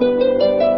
Música